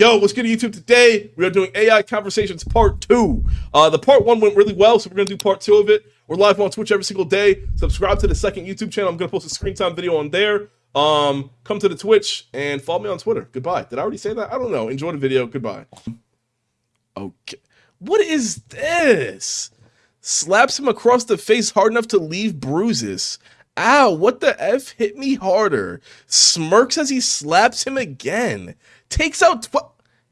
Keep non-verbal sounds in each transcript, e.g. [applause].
Yo, what's good YouTube? Today we are doing AI Conversations Part 2. Uh, the Part 1 went really well, so we're going to do Part 2 of it. We're live on Twitch every single day. Subscribe to the second YouTube channel. I'm going to post a screen time video on there. Um, come to the Twitch and follow me on Twitter. Goodbye. Did I already say that? I don't know. Enjoy the video. Goodbye. Okay. What is this? Slaps him across the face hard enough to leave bruises. Ow, what the F hit me harder? Smirks as he slaps him again. Takes out,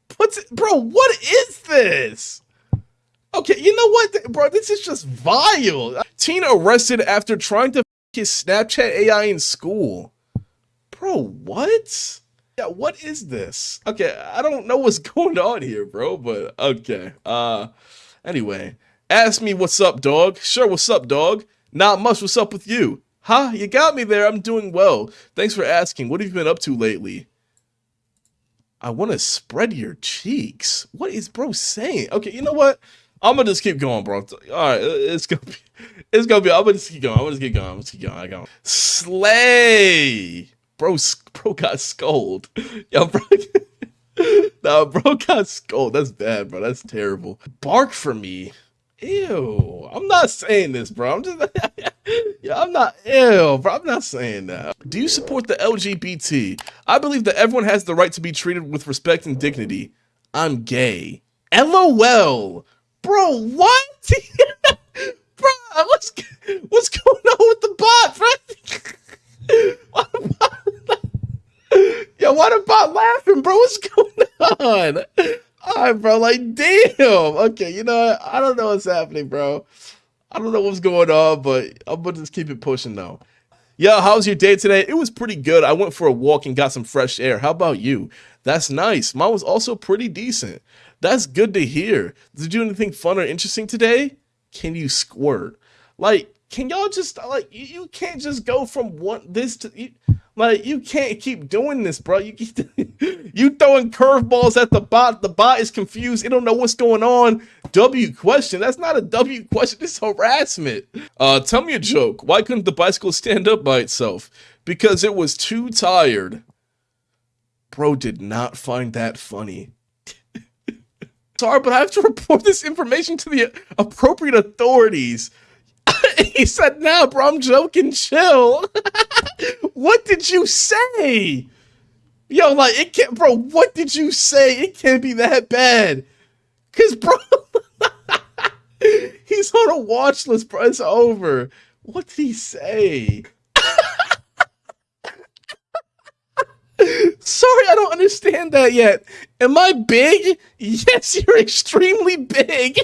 puts it, bro, what is this? Okay, you know what, bro, this is just vile. Teen arrested after trying to his Snapchat AI in school. Bro, what? Yeah, what is this? Okay, I don't know what's [laughs] going on here, bro, but okay. Uh, anyway, ask me what's up, dog. Sure, what's up, dog? Not much, what's up with you? Huh? You got me there. I'm doing well. Thanks for asking. What have you been up to lately? I want to spread your cheeks. What is bro saying? Okay, you know what? I'm gonna just keep going, bro. All right, it's gonna be, [laughs] it's gonna be. I'm gonna just keep going. I'm gonna just keep going. I'm gonna just keep going. I go. Slay, bro. Bro got scolded. [laughs] Yo, bro. [laughs] nah, bro got scolded. That's bad, bro. That's terrible. Bark for me. Ew. I'm not saying this, bro. I'm just. Yeah, I'm not. Ew, bro. I'm not saying that. Do you support the LGBT? I believe that everyone has the right to be treated with respect and dignity. I'm gay. LOL. Bro, what? [laughs] bro, what's, what's going on with the bot, bro? [laughs] Yo, why the bot laughing, bro? What's going on? All right, bro. Like, damn. Okay, you know what? I don't know what's happening, bro. I don't know what's going on, but I'm gonna just keep it pushing though. Yo, how's your day today? It was pretty good. I went for a walk and got some fresh air. How about you? That's nice. Mine was also pretty decent. That's good to hear. Did you do anything fun or interesting today? Can you squirt? Like, can y'all just like you, you can't just go from one this to you, like you can't keep doing this, bro. You [laughs] you throwing curveballs at the bot. The bot is confused. It don't know what's going on. W question. That's not a W question. It's harassment. Uh, tell me a joke. Why couldn't the bicycle stand up by itself? Because it was too tired. Bro did not find that funny. [laughs] Sorry, but I have to report this information to the appropriate authorities. [laughs] he said, nah, bro, I'm joking. Chill. [laughs] what did you say? Yo, like, it can't, bro, what did you say? It can't be that bad. Cause, bro, [laughs] he's on a watch list, bro. It's over. What did he say? Sorry, I don't understand that yet. Am I big? Yes, you're extremely big.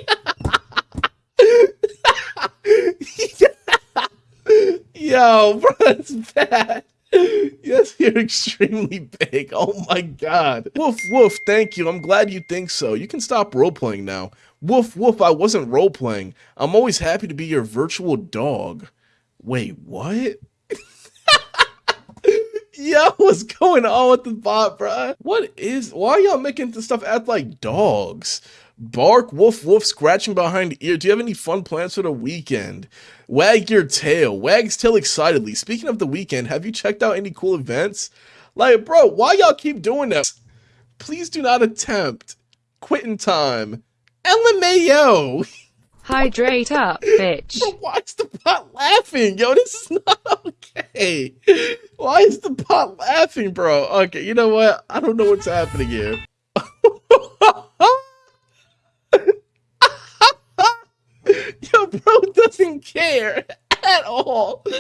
[laughs] Yo, bro, that's bad. Yes, you're extremely big. Oh my god. Woof, woof, thank you. I'm glad you think so. You can stop role-playing now. Woof, woof, I wasn't role-playing. I'm always happy to be your virtual dog. Wait, what? [laughs] Yo, what's going on with the bot, bro? What is, why y'all making this stuff act like dogs? Bark, woof, woof, scratching behind ear. Do you have any fun plans for the weekend? Wag your tail. Wags tail excitedly. Speaking of the weekend, have you checked out any cool events? Like, bro, why y'all keep doing that? Please do not attempt. Quitting time. LMAO. [laughs] Hydrate up, bitch. Bro, [laughs] why is the bot laughing? Yo, this is not [laughs] okay. Why is the bot laughing, bro? Okay, you know what? I don't know what's happening here. Yo, bro doesn't care at all. [laughs]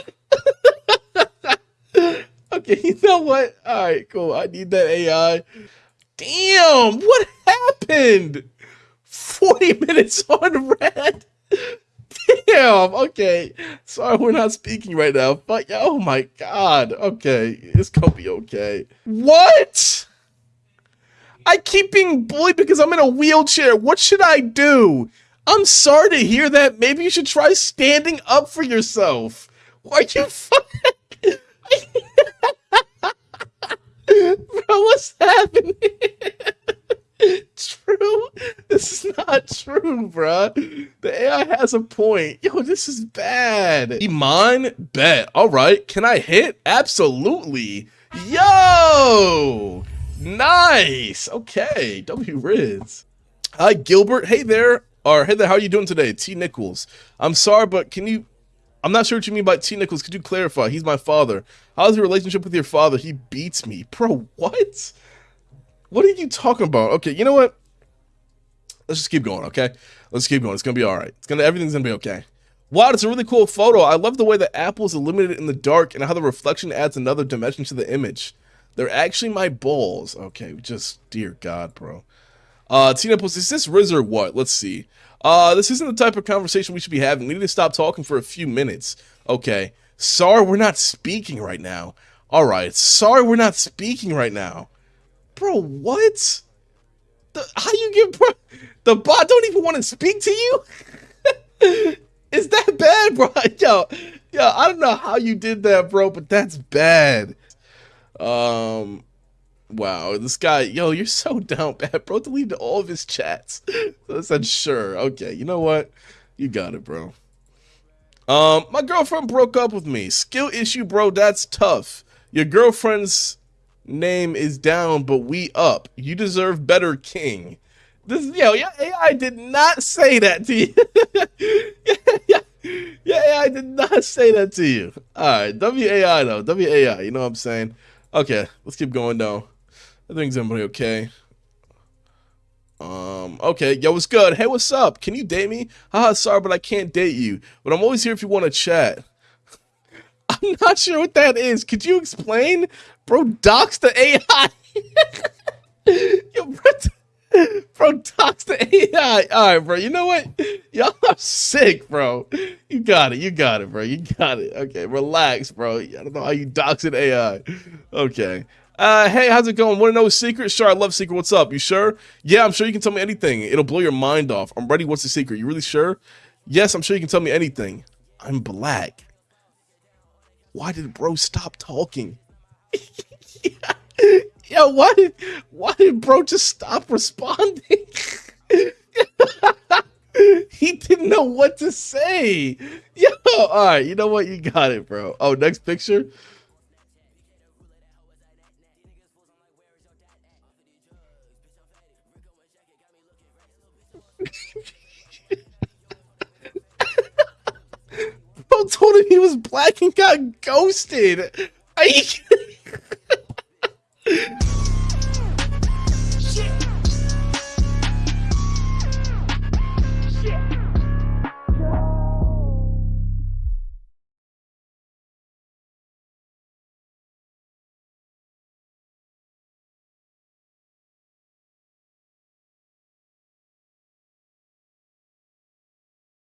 okay, you know what? All right, cool. I need that AI. Damn, what happened? 40 [laughs] minutes on red. Damn, okay. Sorry, we're not speaking right now. But, oh my god. Okay, it's gonna be okay. What? I keep being bullied because I'm in a wheelchair. What should I do? I'm sorry to hear that. Maybe you should try standing up for yourself. Why you [laughs] fucking... Bro, what's happening? true? This is not true, bruh. The AI has a point. Yo, this is bad. Iman? Bet. All right. Can I hit? Absolutely. Yo! Nice. Okay. W Riz. Hi, Gilbert. Hey there. Or hey there. How are you doing today? T Nichols. I'm sorry, but can you? I'm not sure what you mean by T Nichols. Could you clarify? He's my father. How's your relationship with your father? He beats me, bro. What? What are you talking about? Okay, you know what? Let's just keep going. Okay, let's keep going. It's gonna be all right. It's gonna everything's gonna be okay. Wow, it's a really cool photo. I love the way the apple is illuminated in the dark and how the reflection adds another dimension to the image. They're actually my balls. Okay, just dear God, bro. Uh, Tina posts, is this Riz or what? Let's see. Uh, this isn't the type of conversation we should be having. We need to stop talking for a few minutes. Okay. Sorry, we're not speaking right now. All right. Sorry, we're not speaking right now. Bro, what? The, how you get bro? The bot don't even want to speak to you? [laughs] Is that bad, bro? [laughs] Yo, yo, I don't know how you did that, bro, but that's bad. Um, wow, this guy, yo, you're so [laughs] down bad, bro. Deleted all of his chats. So [laughs] I said, sure, okay, you know what? You got it, bro. Um, my girlfriend broke up with me. Skill issue, bro. That's tough. Your girlfriend's name is down, but we up. You deserve better, king. This, yo, your AI did not say that to you. [laughs] yeah, yeah, yeah, AI did not say that to you. All right, WAI though, WAI. You know what I'm saying? Okay, let's keep going though. I think everybody okay. Um, okay, yo, what's good? Hey, what's up? Can you date me? Haha, sorry, but I can't date you. But I'm always here if you want to chat. [laughs] I'm not sure what that is. Could you explain? Bro, dox the AI. [laughs] yo, bro, [laughs] bro, dox the AI. All right, bro. You know what? Y'all are sick, bro. You got it. You got it, bro. You got it. Okay, relax, bro. I don't know how you dox an AI. Okay. Uh, hey, how's it going? Want to know a secret? Sure, I love secret. What's up? You sure? Yeah, I'm sure you can tell me anything. It'll blow your mind off. I'm ready. What's the secret? You really sure? Yes, I'm sure you can tell me anything. I'm black. Why did bro stop talking? [laughs] yeah. Yo, why did why did bro just stop responding? [laughs] he didn't know what to say. Yo, all right, you know what? You got it, bro. Oh, next picture. Bro told him he was black and got ghosted. Are you